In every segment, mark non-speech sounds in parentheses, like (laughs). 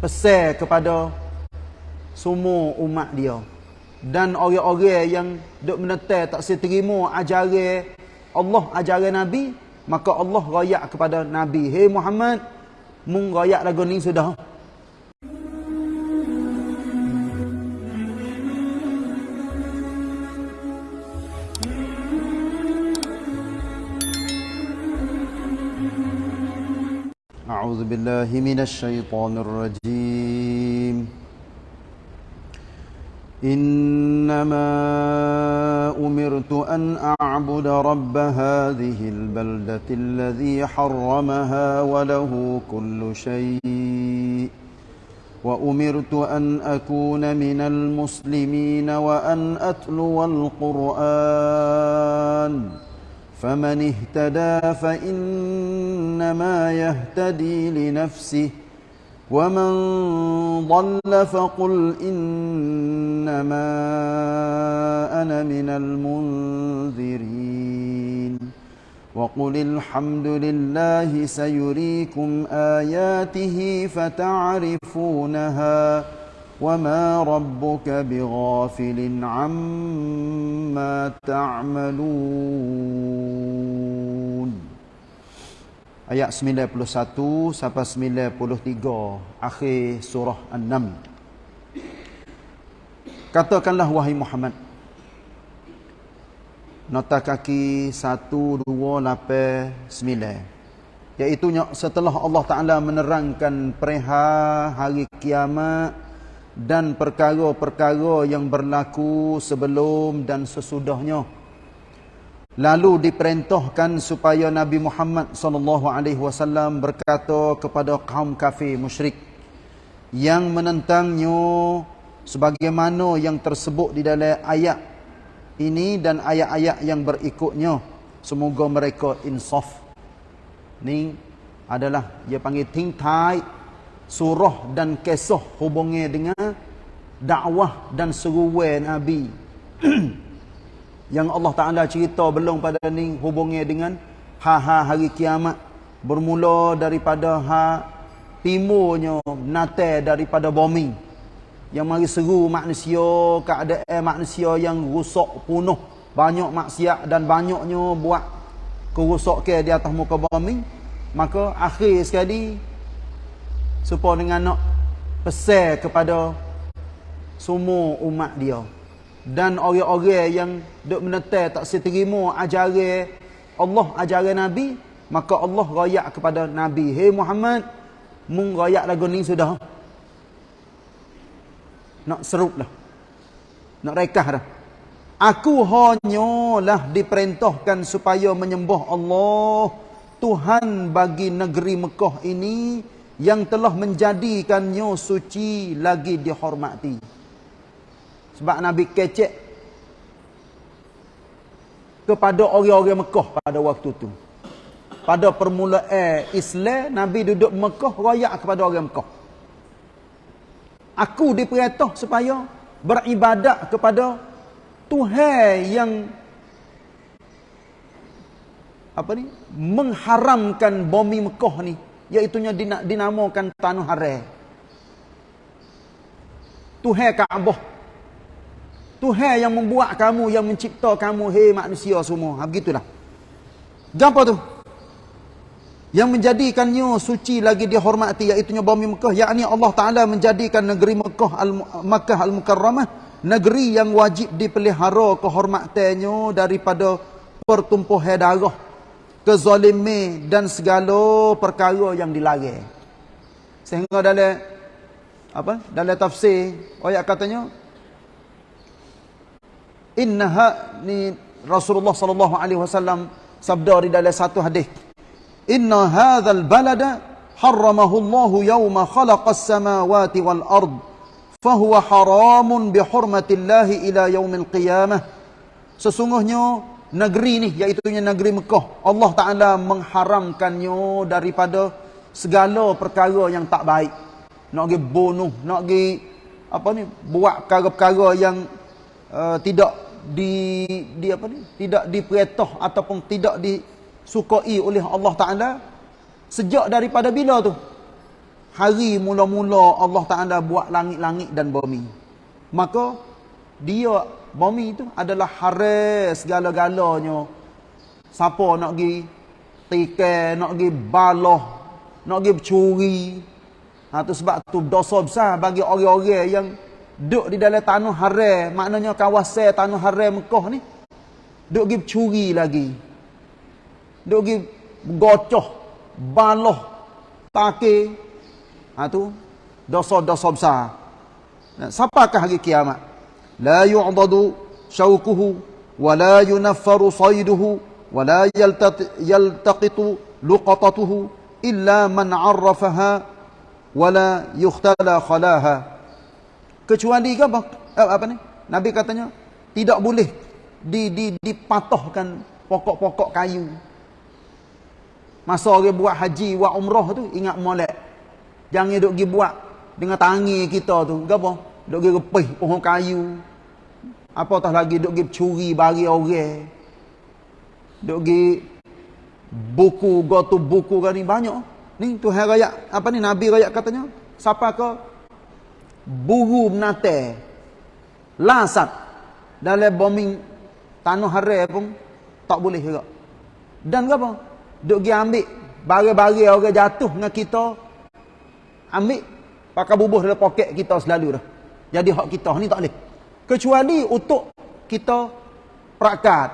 pesan kepada semua umat dia. Dan orang-orang yang duk menetai tak seterima ajaran Allah ajaran Nabi maka Allah royak kepada Nabi. Hey Muhammad mung royak lagu ni sudah أعوذ بالله من الشيطان الرجيم. إنما أمرت أن أعبد رب هذه البلدة الذي حرمها وله كل شيء. وأمرت أن أكون من المسلمين وأن أتلو القرآن. فمن اهتدى فإنما يهتدي لنفسه ومن ضل فقل إنما أنا من المنذرين. وقل الحمد لله سيريكم آياته فتعرفونها وما ربك بغافل عما تعملون ayat 91 sampai 93 akhir surah An-Naml katakanlah wahai Muhammad nota kaki 1289 iaitu setelah Allah Taala menerangkan perihal hari kiamat dan perkara-perkara yang berlaku sebelum dan sesudahnya. Lalu diperintahkan supaya Nabi Muhammad wasallam berkata kepada kaum kafir musyrik yang menentangnya sebagaimana yang tersebut di dalam ayat ini dan ayat-ayat yang berikutnya semoga mereka insaf. Ni adalah dia panggil think tight surah dan kisah hubungnya dengan dakwah dan seruan Nabi. (clears throat) yang Allah Ta'ala cerita belum pada ni hubungnya dengan ha-ha hari kiamat. Bermula daripada ha timurnya nate daripada bumi. Yang mari seru manusia, keadaan manusia yang rusak punuh. Banyak maksiat dan banyaknya buat kerusakan di atas muka bumi. Maka akhir sekali supaya dengan nak pesan kepada semua umat dia. Dan orang-orang yang duk menetai tak seterima ajaran Allah ajaran Nabi maka Allah royak kepada Nabi. Hey Muhammad mung royak lagu ni sudah. Nak serup dah. Nak rekah dah. Aku hanyalah diperintahkan supaya menyembah Allah Tuhan bagi negeri Mekah ini yang telah menjadikannya suci lagi dihormati. Sebab Nabi kecek kepada orang-orang Mekah pada waktu itu. Pada permulaan Islam, Nabi duduk Mekah royak kepada orang Mekah. Aku diperintah supaya beribadat kepada Tuhan yang apa ni mengharamkan bumi Mekah ni Iaitunya dinamakan Tanah Haram. Tuhan Kaabah. Tuhan yang membuat kamu, yang mencipta kamu, hei manusia semua. Ha, begitulah. Apa tu? Yang menjadikannya suci lagi dihormati, iaitunya bumi Mekah. Yakni Allah Ta'ala menjadikan negeri Mekah, Al Makkah Al-Mukarramah. Negeri yang wajib dipelihara kehormatannya daripada pertumpuhan darah kezalimi dan segala perkara yang dilarang. Sehingga dalam apa? Dalam tafsir ayat katanya innaha ni Rasulullah sallallahu alaihi wasallam sabda di dalam satu hadis. Inna hadzal balada harramahu Allah yawma khalaqas samawati wal ard fahuwa haramun bihurmatillahi ila yaumil qiyamah. Sesungguhnya negeri ni iaitu negeri Mekah Allah Taala mengharamkannya daripada segala perkara yang tak baik nak pergi bunuh nak pergi apa ni buat perkara-perkara yang uh, tidak di di apa ni tidak diperintah ataupun tidak disukai oleh Allah Taala sejak daripada bila tu hari mula-mula Allah Taala buat langit-langit dan bumi. Maka dia bumi itu adalah haris segala-galanya. Siapa nak pergi tikai, nak pergi baloh, nak pergi curi. Ha, tu sebab tu dosa besar bagi orang-orang yang duduk di dalam tanah haram. Maknanya kawasan tanah haram Mekah ni. Duduk pergi curi lagi. Duduk pergi gocoh, baloh, takir. Ha tu dosa-dosa besar. Siapakah hari kiamat? Wa la yunaffaru sayduhu wa la yaltaqitu luqatatuhu illa man 'arrafaha wa la yukhtala khalaha. Kecuali ke apa? Eh, apa ni? Nabi katanya tidak boleh di di dipatahkan pokok-pokok kayu. Masa orang buat haji, buat umrah tu ingat molek. Jangan duk pergi buat dengan tangi kita tu. Gapo? Duk pergi repih pohon kayu. Apatah lagi duk pergi curi bari orang. Duk pergi buku gotu buku kan ni banyak. Ni Tuhan raya apa ni Nabi raya katanya? Siapa ke buru menate lasat dalam bombing tanah haram pun tak boleh juga. Dan apa? Duk pergi ambil bari-bari orang jatuh dengan kita ambil pakai bubuh dalam poket kita selalu dah. Jadi hak kita ni tak boleh. Kecuali untuk kita perakat.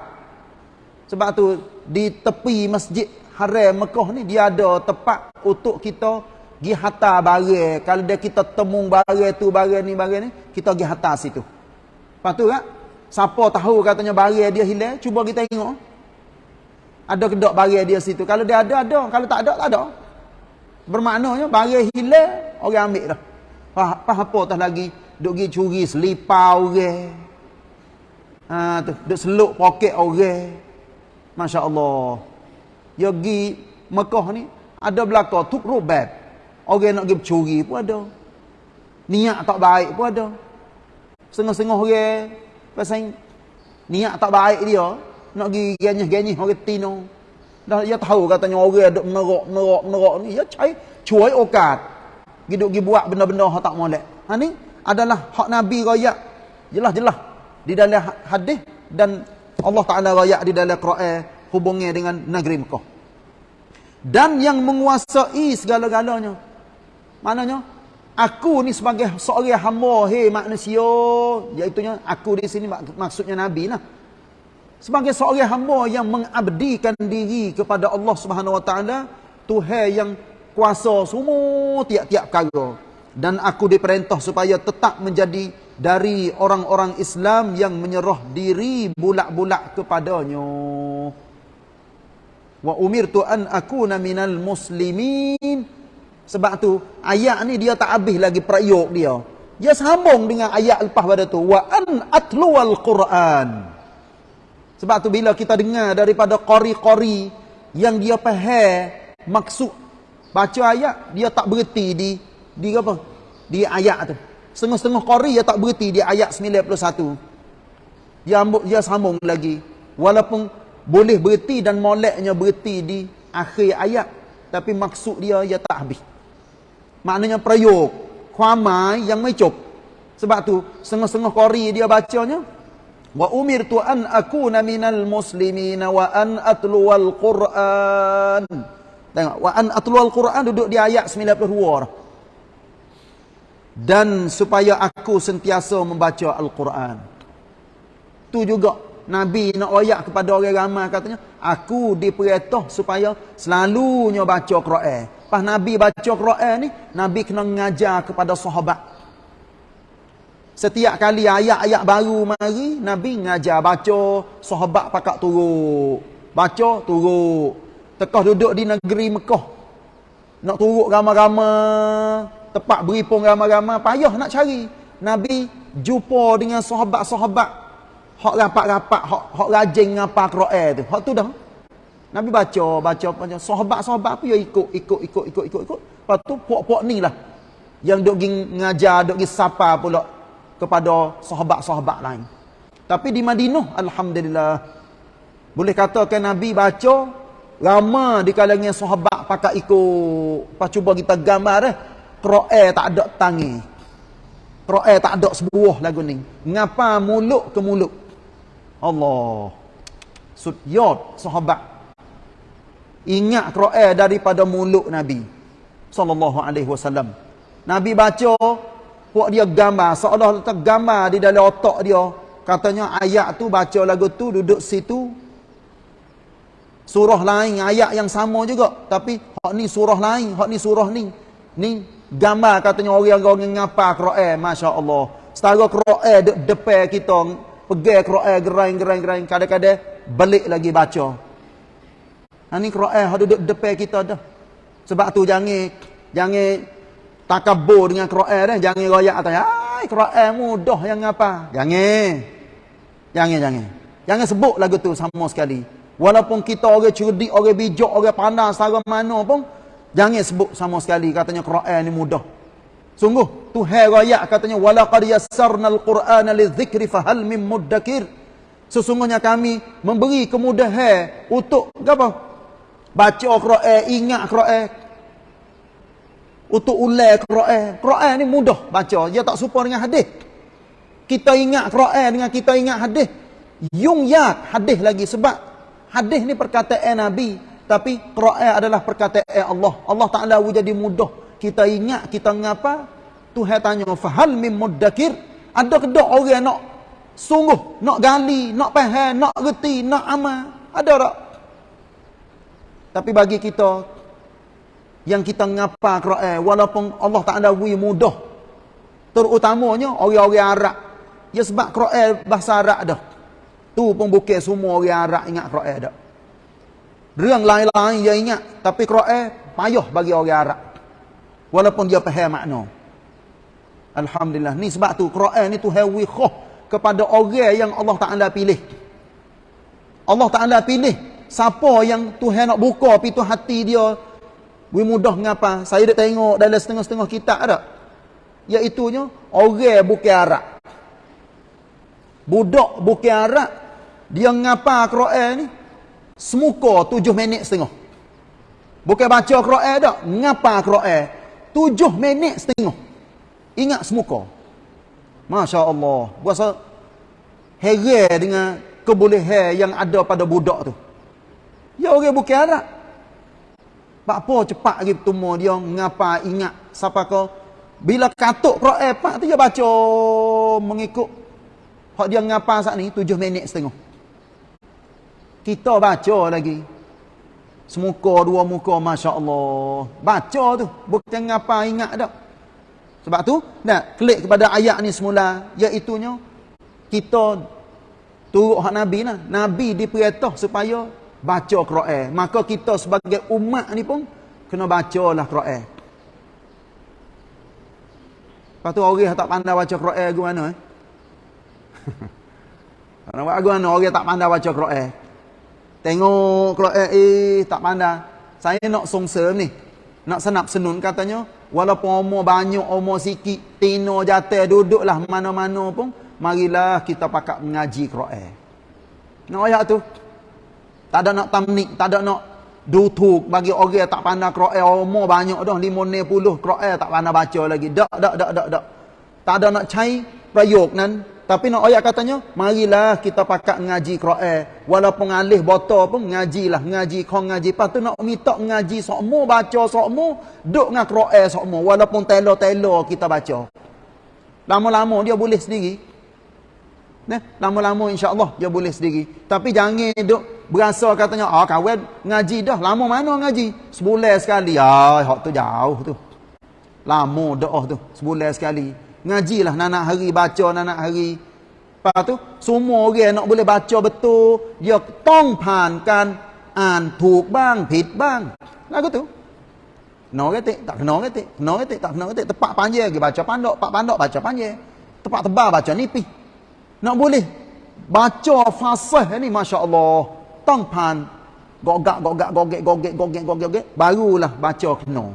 Sebab tu di tepi masjid Haram Mekah ni dia ada tempat untuk kita pergi hantar barang. Kalau dia kita temung barang tu, barang ni, barang ni, kita pergi hantar situ. Lepas tu kan, siapa tahu katanya barang dia hilang, cuba kita tengok. Ada kedok barang dia situ. Kalau dia ada, ada. Kalau tak ada, tak ada. Bermaknanya barang hilang orang ambil dah. Apa apa tah lagi duk pergi curi selipar orang. Ha tu duk seluk poket orang. Masya-Allah. Ya pergi Mekah ni ada belaka tuk rubab. Orang nak pergi curi pun ada. Niat tak baik pun ada. Sengah-sengah orang pasal niat tak baik dia nak pergi genyih-genyih orang tino. Dah dia tahu katanya orang duk menerok menerok menerok ni ya cai cuai okat. Giduk gi buat benda-benda hak tak molek. Ha ni adalah hak Nabi royak jelas-jelas di dalam ha-, hadis dan Allah Taala royak di dalam Quran hubungnya dengan negeri Mekah. Dan yang menguasai segala-galanya. Maknanya aku ni sebagai seorang hamba hei manusia iaitu aku di sini maksudnya Nabi lah sebagai seorang hamba yang mengabdikan diri kepada Allah Subhanahu Wa Taala Tuhan yang kuasa semua tiap-tiap perkara dan aku diperintah supaya tetap menjadi dari orang-orang Islam yang menyerah diri bulak-bulak kepadanya. Wa umirtu an akuna minal muslimin. Sebab tu ayat ni dia tak habis lagi perayuk dia. Dia sambung dengan ayat lepas pada tu. Wa an atluwal quran. Sebab tu bila kita dengar daripada qori-qori yang dia faham maksud baca ayat dia tak berhenti di di apa? Di ayat tu. Setengah-setengah qori dia tak berhenti di ayat 91. Dia ambuk dia sambung lagi. Walaupun boleh berhenti dan moleknya berhenti di akhir ayat tapi maksud dia dia tak habis. Maknanya prayog, kuamai yang mecup. Sebab tu setengah-setengah qori dia bacanya wa umirtu an akuna minal muslimin wa an atluwal quran tengok wa an atluwal quran duduk di ayat 92 dan supaya aku sentiasa membaca al-Quran tu juga nabi nak ayat kepada orang ramai katanya aku diperintah supaya selalunya baca Quran pas nabi baca Quran ni nabi kena mengajar kepada sahabat Setiap kali ayat-ayat baru mari, Nabi ngajar baca, sahabat pakak turuk. Baca, turuk. Tekah duduk di negeri Mekah. Nak turuk ramai-ramai, tempat beripung ramai-ramai, payah nak cari. Nabi jumpa dengan sahabat-sahabat hak rapat-rapat, hak hak rajin ngapa Quran tu. Hak tu dah. Nabi baca, baca baca. Sahabat-sahabat apa ya ikut, ikut, ikut, ikut, ikut, ikut. Lepas tu puak-puak ni lah yang duk ngajar, duk sapa pula kepada sahabat-sahabat lain. Tapi di Madinah, Alhamdulillah, boleh katakan Nabi baca, ramai di kalangan sahabat pakai ikut. Lepas cuba kita gambar eh. Quran tak ada tangi. Quran tak ada sebuah lagu ni. Ngapa mulut ke mulut? Allah. Sudyot sahabat. Ingat Quran daripada mulut Nabi sallallahu alaihi wasallam. Nabi baca buat dia gambar seolah olah gambar di dalam otak dia. Katanya ayat tu baca lagu tu duduk situ surah lain ayat yang sama juga tapi hak ni surah lain hak ni surah ni ni gambar katanya orang-orang yang ngapa Quran masya-Allah. Setara Quran de depan kita pegang Quran geraing-geraing-geraing kadang-kadang balik lagi baca. Ha ni Quran hak duduk depan kita dah. Sebab tu jangan jangan takabur dengan Quran dah. Jangan royak atas ai Quran mudah yang apa? Jangan. Jangan jangan. Jangan sebut lagu tu sama sekali. Walaupun kita orang cerdik, orang bijak, orang pandai setara mana pun, Jangan sebut sama sekali katanya Quran ni mudah. Sungguh Tuhan raya katanya wala qad yassarnal Qur'ana lidzikri fahal mim muddakir. Sesungguhnya kami memberi kemudahan untuk apa? Baca Quran ingat Quran Untuk ulai Quran. Quran ni mudah baca. Dia tak serupa dengan hadis. Kita ingat Quran dengan kita ingat hadis. Yung ya hadis lagi sebab hadis ni perkataan Nabi tapi Quran adalah perkataan Allah. Allah Taala jadi mudah. Kita ingat kita ngapa? Tuhan tanya, "Fahal mim muddakir?" Ada ke tak orang nak sungguh, nak gali, nak faham, nak reti, nak amal? Ada tak? Tapi bagi kita yang kita ngapa Quran walaupun Allah Taala wi mudah. Terutamanya orang-orang Arab. Ya sebab Quran bahasa Arab dah. Tu pun bukan semua orang Arab ingat Quran ង lain-lain dia ingat, tapi Quran payah bagi orang Arab. Walaupun dia faham makna. Alhamdulillah. Ni sebab tu Quran ni tu hawi khoh kepada orang yang Allah Taala pilih. Allah Taala pilih siapa yang Tuhan nak buka pintu hati dia we mudah ngapa? Saya dah tengok dalam setengah-setengah kitab ada. Iaitunya orang bukan Arab. Budak bukan Arab dia ngapa Quran ni? Semuka tujuh minit setengah. Bukan baca Quran tak. Ngapa Quran? Tujuh minit setengah. Ingat semuka. Masya Allah. Berasa heran dengan kebolehan yang ada pada budak tu. Ya orang bukan Arab. Pak apa cepat lagi bertemu dia ngapa ingat siapa kau bila katuk Quran pak tu dia baca mengikut hak dia ngapa saat ni tujuh minit setengah. Kita baca lagi. Semuka dua muka Masya Allah. Baca tu. Bukan apa ingat tak. Sebab tu, nak klik kepada ayat ni semula. Iaitunya, kita turut hak Nabi lah. Nabi diperintah supaya baca Quran. Maka kita sebagai umat ni pun, kena baca lah Quran. Lepas tu orang tak pandai baca Quran ke mana eh? (laughs) Orang tak pandai baca Quran. Tengok kalau eh, eh tak pandai. Saya nak songsem ni. Nak senap senun katanya. Walaupun umur banyak, umur sikit. Tino jatuh duduklah mana-mana pun. Marilah kita pakat mengaji Quran. Nak ayat tu. Tak ada nak tamnik. Tak ada nak dutuk bagi orang tak pandai Quran. Umur banyak dah. Lima puluh Quran tak pandai baca lagi. Tak, tak, tak, tak, tak. Tak ada nak cari prayok nan tapi nak ayat katanya, marilah kita pakat ngaji Quran. Walaupun alih botol pun ngajilah, ngaji kau ngaji. Lepas tu nak minta ngaji sokmo, baca sokmo, duk dengan Quran sokmo. Walaupun telo-telo kita baca. Lama-lama dia boleh sendiri. Nah, lama-lama insya-Allah dia boleh sendiri. Tapi jangan duk berasa katanya, ah kawan ngaji dah. Lama mana ngaji? Sebulan sekali. Ah, hak tu jauh tu. Lama doa tu, sebulan sekali ngajilah nak hari baca nak hari. Lepas tu semua orang nak boleh baca betul dia tong pankan an thuk bang phit bang. Lagu tu kena ketik tak kena ketik kena ketik tak kena ketik tepat panjang lagi baca pandok pak pandok baca panjang. Tepat tebal baca nipis nak boleh baca fasih ni masya-Allah. Tong pan gogak gogak gogek gogek gogek gogek barulah baca kena.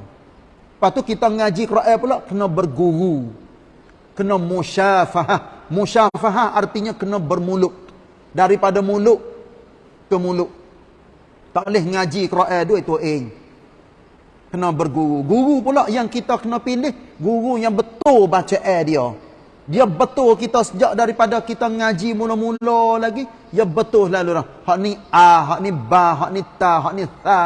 Lepas tu kita ngaji Quran pula kena berguru kena musyafahah. Musyafahah artinya kena bermulut. Daripada mulut ke mulut. Tak boleh ngaji Quran dua itu ing. kena berguru. Guru pula yang kita kena pilih, guru yang betul baca air dia. Dia betul kita sejak daripada kita ngaji mula-mula lagi, dia betul lalu dah. Hak ni a, hak ni ba, hak ni ta, hak ni tha.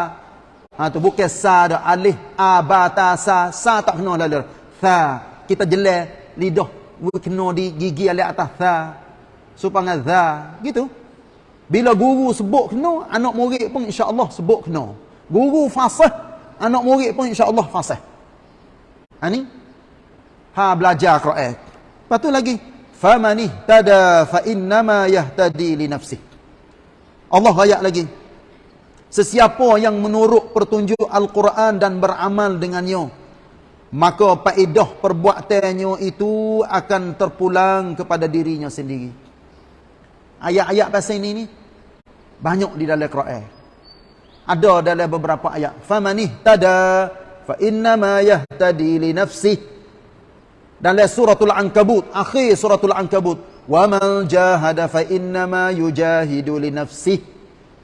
Ha tu bukan sa dah, alif a ba ta sa, sa tak kena lalu. Tha, kita jelek lidah kena di gigi alif atas tha. Supaya tha, gitu. Bila guru sebut kena, anak murid pun insya-Allah sebut kena. Guru fasih anak murid pun insya-Allah fasih. Ha ni ha belajar Quran. Lepas tu lagi famani tada fa innama yahtadi li nafsi. Allah ayat lagi. Sesiapa yang menurut pertunjuk Al-Quran dan beramal dengannya, maka faedah perbuatannya itu akan terpulang kepada dirinya sendiri. Ayat-ayat pasal ini ni banyak di dalam Quran. Ada dalam beberapa ayat. Famanih tada fa inna ma yahtadi li nafsi. Dalam suratul Ankabut, akhir suratul Ankabut, inna ma yujahidu li nafsi.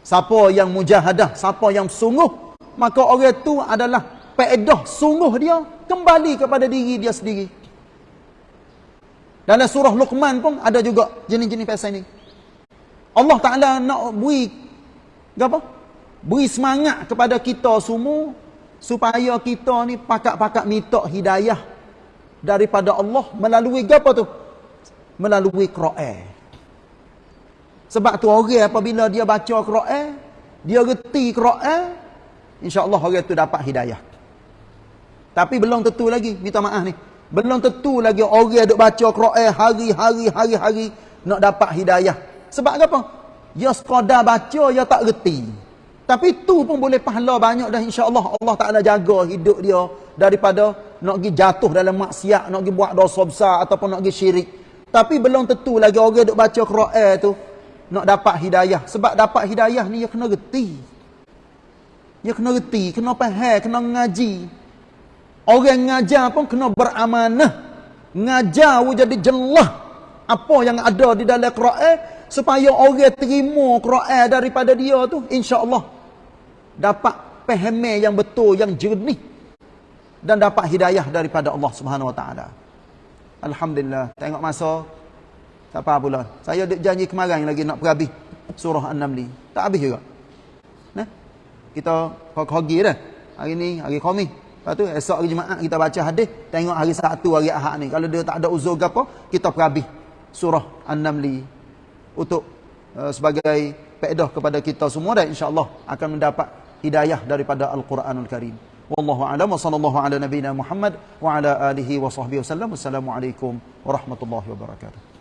Siapa yang mujahadah, siapa yang sungguh, maka orang itu adalah faedah sungguh dia kembali kepada diri dia sendiri. Dalam surah Luqman pun ada juga jenis-jenis pasal ini. Allah Taala nak beri apa? beri semangat kepada kita semua supaya kita ni pakak-pakak minta hidayah daripada Allah melalui apa tu? Melalui Quran. Sebab tu orang apabila dia baca Quran, dia reti Quran, insya-Allah orang tu dapat hidayah. Tapi belum tentu lagi, minta maaf ni. Belum tentu lagi orang duk baca Quran hari-hari hari-hari nak dapat hidayah. Sebab apa? Dia sekadar baca, dia tak reti. Tapi tu pun boleh pahala banyak dah insya-Allah Allah Taala jaga hidup dia daripada nak pergi jatuh dalam maksiat, nak pergi buat dosa besar ataupun nak pergi syirik. Tapi belum tentu lagi orang duk baca Quran tu nak dapat hidayah. Sebab dapat hidayah ni dia kena reti. Dia kena reti, kena faham, kena ngaji. Orang ngajar pun kena beramanah. Ngajar jadi jelas apa yang ada di dalam Quran supaya orang terima Quran daripada dia tu insya-Allah dapat pemahaman yang betul yang jernih dan dapat hidayah daripada Allah Subhanahu Wa Taala. Alhamdulillah. Tengok masa apa pula. Saya janji kemarin lagi nak perhabis surah An-Naml. Tak habis juga. Nah. Kita khogi dah. Hari ni hari Khamis. Lepas tu esok hari Jumaat kita baca hadis, tengok hari Sabtu hari Ahad ni. Kalau dia tak ada uzur ke apa, kita perhabis surah An-Naml untuk uh, sebagai faedah kepada kita semua dan insya-Allah akan mendapat hidayah daripada Al-Quranul Karim. Wallahu a'lam wa sallallahu ala nabiyyina Muhammad wa ala alihi wa sahbihi wasallam. Wassalamualaikum warahmatullahi wabarakatuh.